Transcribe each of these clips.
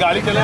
गाड़ी चले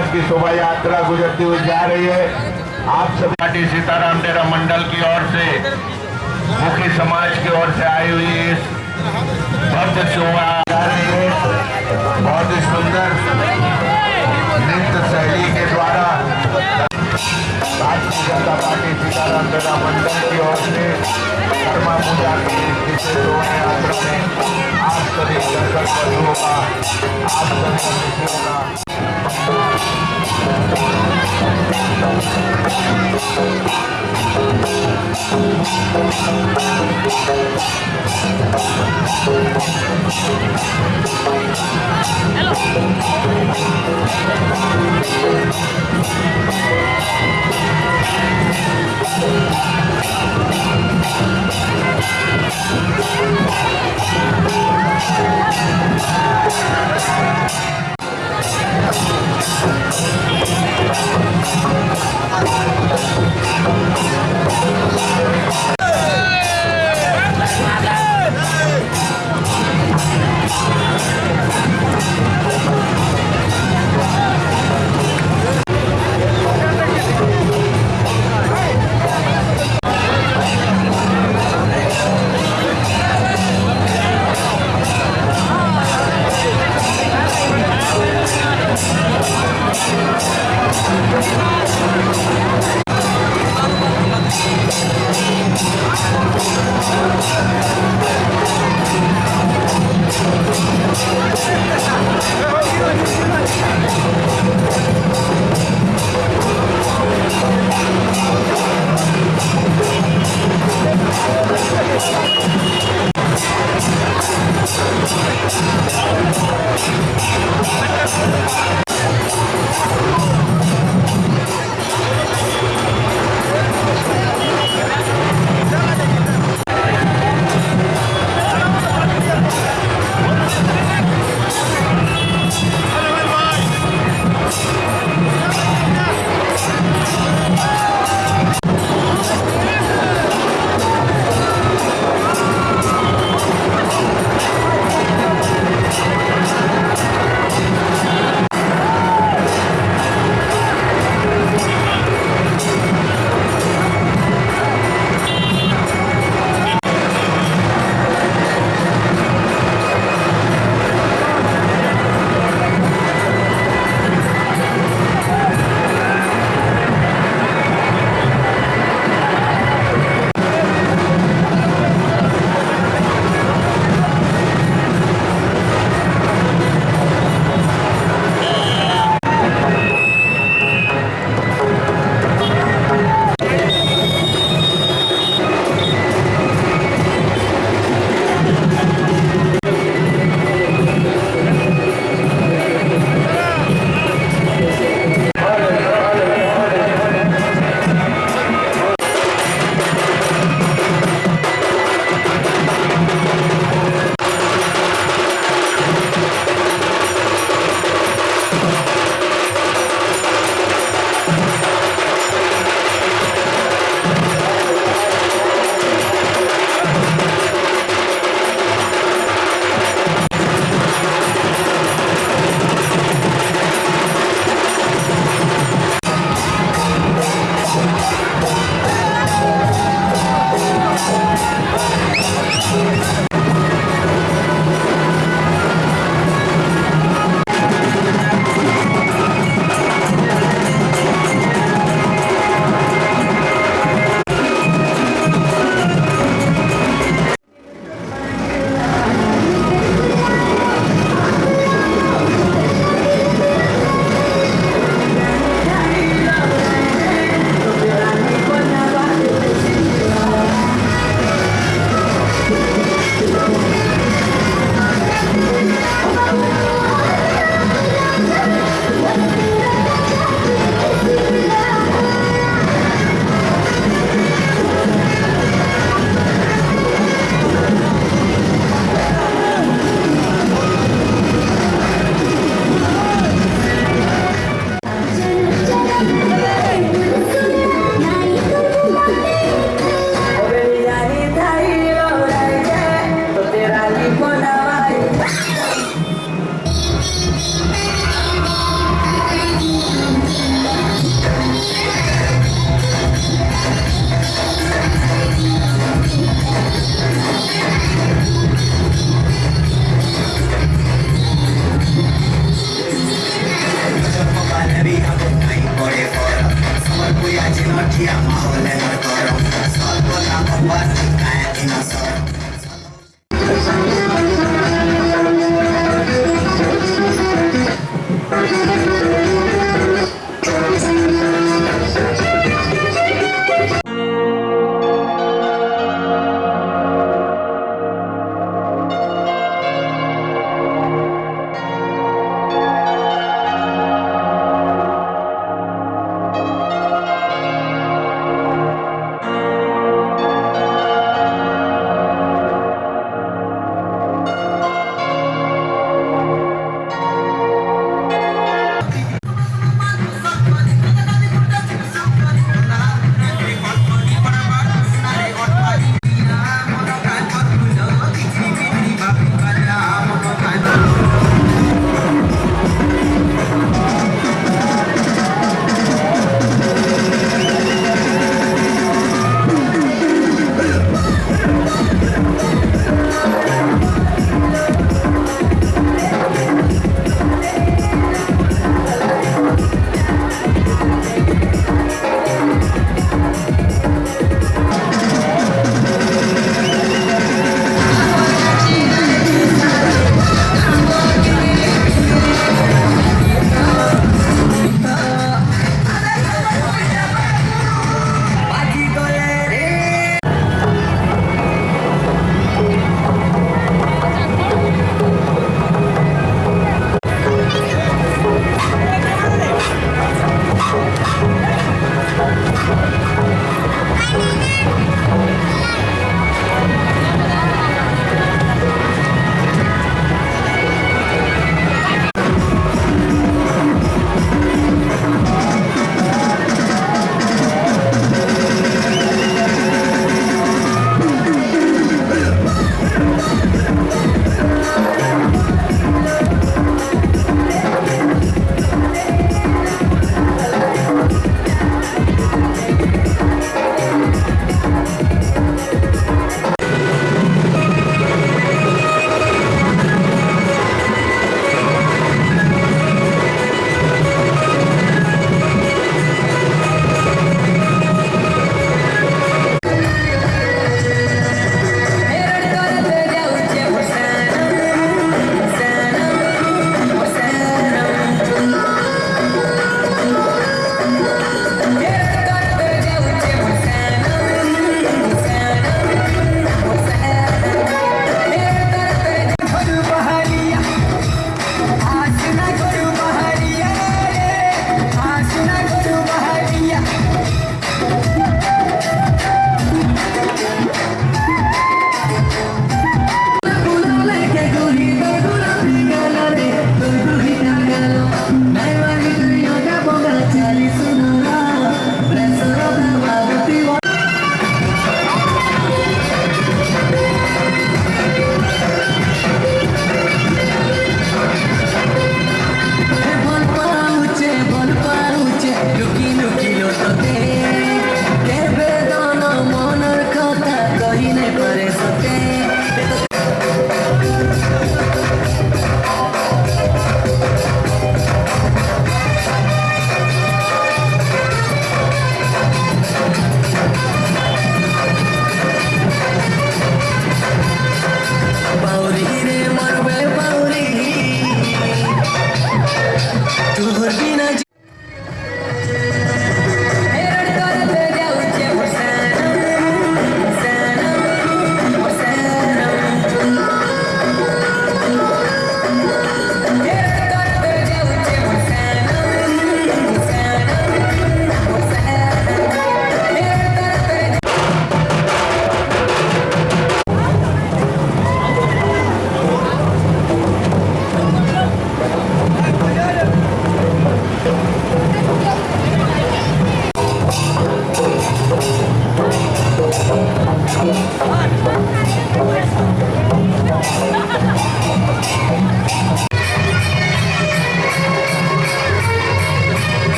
समाज की शोभा यात्रा गुजरती हुई जा रही है। आप सभी पार्टी सीताराम डेरा मंडल की ओर से, मुखी समाज की ओर से आई हुई इस भव्य शोभा जा रही है। बहुत ही सुंदर नृत्य शैली के द्वारा भारतीय जनता पार्टी सीताराम डेरा मंडल की ओर से कर्मा पूजा की शोभा यात्रा में आप सभी दर्शक बंधुओं का, आप सभी अतिथियों Hello. ハハハハ!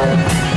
Thank